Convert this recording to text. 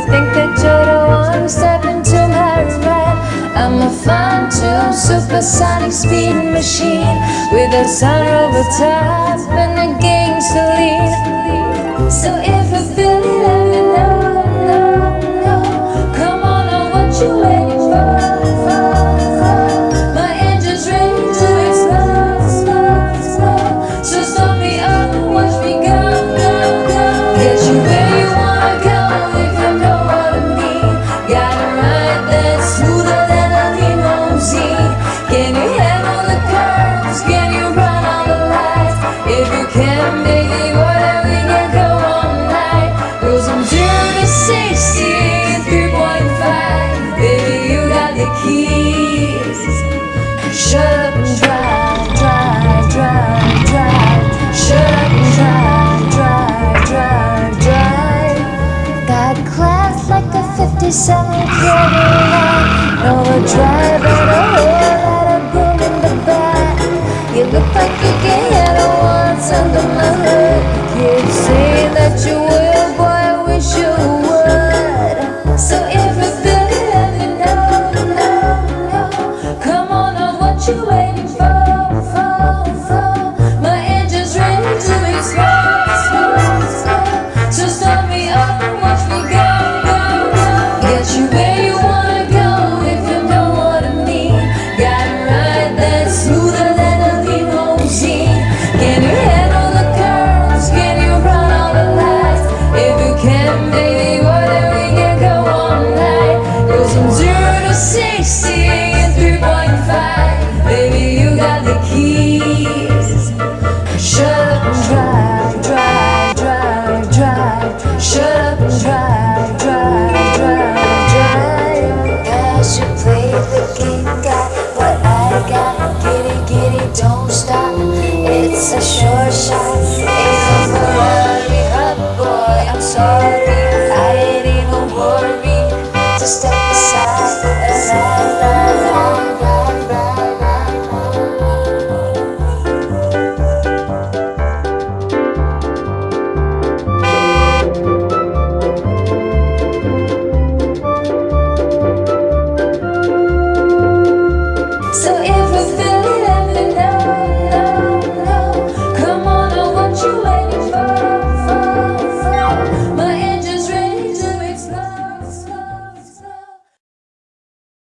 to think that you're the one stepping to my right. I'm a fine-tuned supersonic speed machine with a sunroof top and a gangster lean. So if you feel it, let me know, know, know. Come on, I want you waiting for? My engine's ready to explode. So stop me up and watch me go, go, go. Get you where a 57 Cadillac. No 3.5 Baby, you got the keys. Shut up and drive, drive, drive, drive. Shut up and drive, drive, drive, drive. I should play the game, got what I got. Giddy, giddy, don't stop. It's a sure shot. Ain't no worry, hot boy, I'm sorry. I